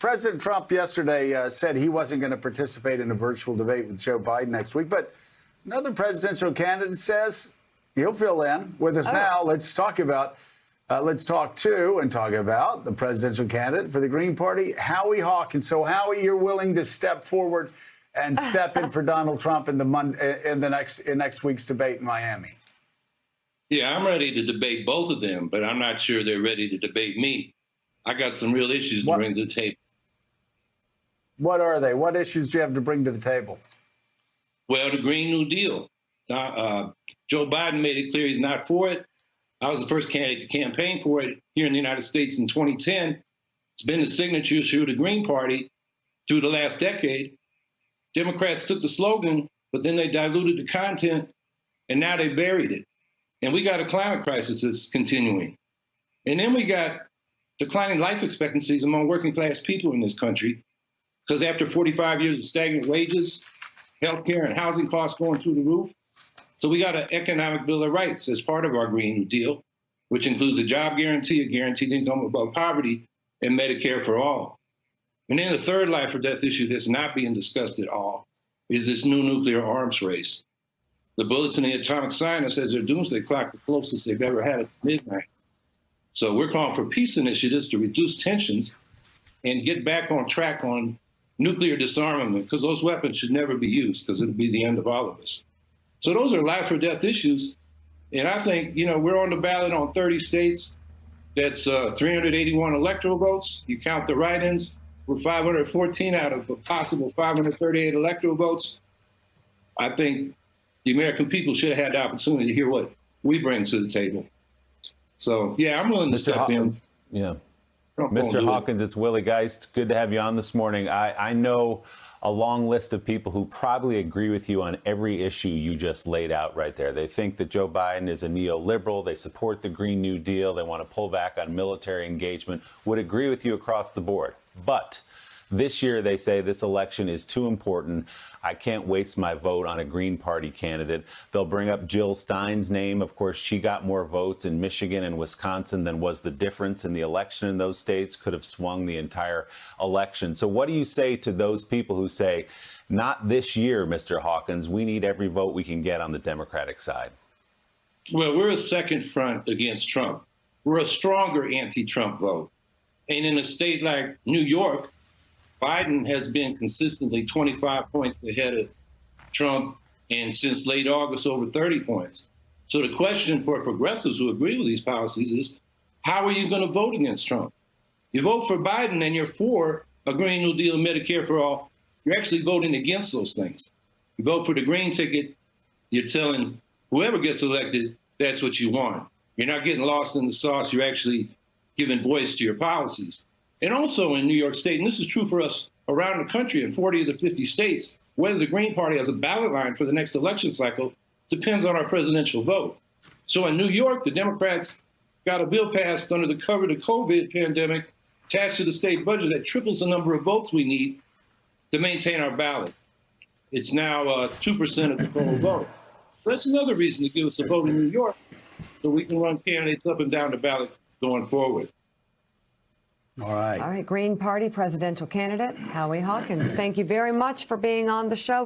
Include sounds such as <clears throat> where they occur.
President Trump yesterday uh, said he wasn't going to participate in a virtual debate with Joe Biden next week, but another presidential candidate says he'll fill in with us now. Let's talk about. Uh, let's talk to and talk about the presidential candidate for the Green Party, Howie Hawkins. So, Howie, you're willing to step forward and <laughs> step in for Donald Trump in the mon- in the next in next week's debate in Miami. Yeah, I'm ready to debate both of them, but I'm not sure they're ready to debate me. I got some real issues to What- bring to the table. What are they? What issues do you have to bring to the table? Well, the Green New Deal. Uh, uh, Joe Biden made it clear he's not for it. I was the first candidate to campaign for it here in the United States in 2010. It's been the signature issue of the Green Party through the last decade. Democrats took the slogan, but then they diluted the content, and now they buried it. And we got a climate crisis that's continuing. And then we got declining life expectancies among working class people in this country, because after 45 years of stagnant wages, healthcare and housing costs going through the roof. So we got an economic bill of rights as part of our Green New Deal, which includes a job guarantee, a guaranteed income above poverty, and Medicare for all. And then the third life or death issue that's not being discussed at all is this new nuclear arms race. The Bulletin of the Atomic Scientist says their doomsday clock the closest they've ever had at midnight. So we're calling for peace initiatives to reduce tensions and get back on track on nuclear disarmament because those weapons should never be used because it'll be the end of all of us. So those are life or death issues. And I think, you know, we're on the ballot on 30 states. That's uh, 381 electoral votes. You count the write-ins, we're 514 out of a possible 538 electoral votes. I think the American people should have had the opportunity to hear what we bring to the table. So, yeah, I'm willing to Mr. step Haw- in. Yeah. Mr. Hawkins, it's Willie Geist. Good to have you on this morning. I, I know a long list of people who probably agree with you on every issue you just laid out right there. They think that Joe Biden is a neoliberal. They support the Green New Deal. They want to pull back on military engagement, would agree with you across the board. But this year, they say this election is too important. I can't waste my vote on a Green Party candidate. They'll bring up Jill Stein's name. Of course, she got more votes in Michigan and Wisconsin than was the difference in the election in those states, could have swung the entire election. So, what do you say to those people who say, not this year, Mr. Hawkins, we need every vote we can get on the Democratic side? Well, we're a second front against Trump. We're a stronger anti Trump vote. And in a state like New York, Biden has been consistently 25 points ahead of Trump, and since late August, over 30 points. So the question for progressives who agree with these policies is how are you going to vote against Trump? You vote for Biden and you're for a Green New Deal Medicare for all. You're actually voting against those things. You vote for the green ticket, you're telling whoever gets elected, that's what you want. You're not getting lost in the sauce. You're actually giving voice to your policies. And also in New York State, and this is true for us around the country in 40 of the 50 states, whether the Green Party has a ballot line for the next election cycle depends on our presidential vote. So in New York, the Democrats got a bill passed under the cover of the COVID pandemic attached to the state budget that triples the number of votes we need to maintain our ballot. It's now uh, 2% of the total <clears throat> vote. That's another reason to give us a vote in New York so we can run candidates up and down the ballot going forward. All right. All right, Green Party presidential candidate Howie Hawkins, thank you very much for being on the show.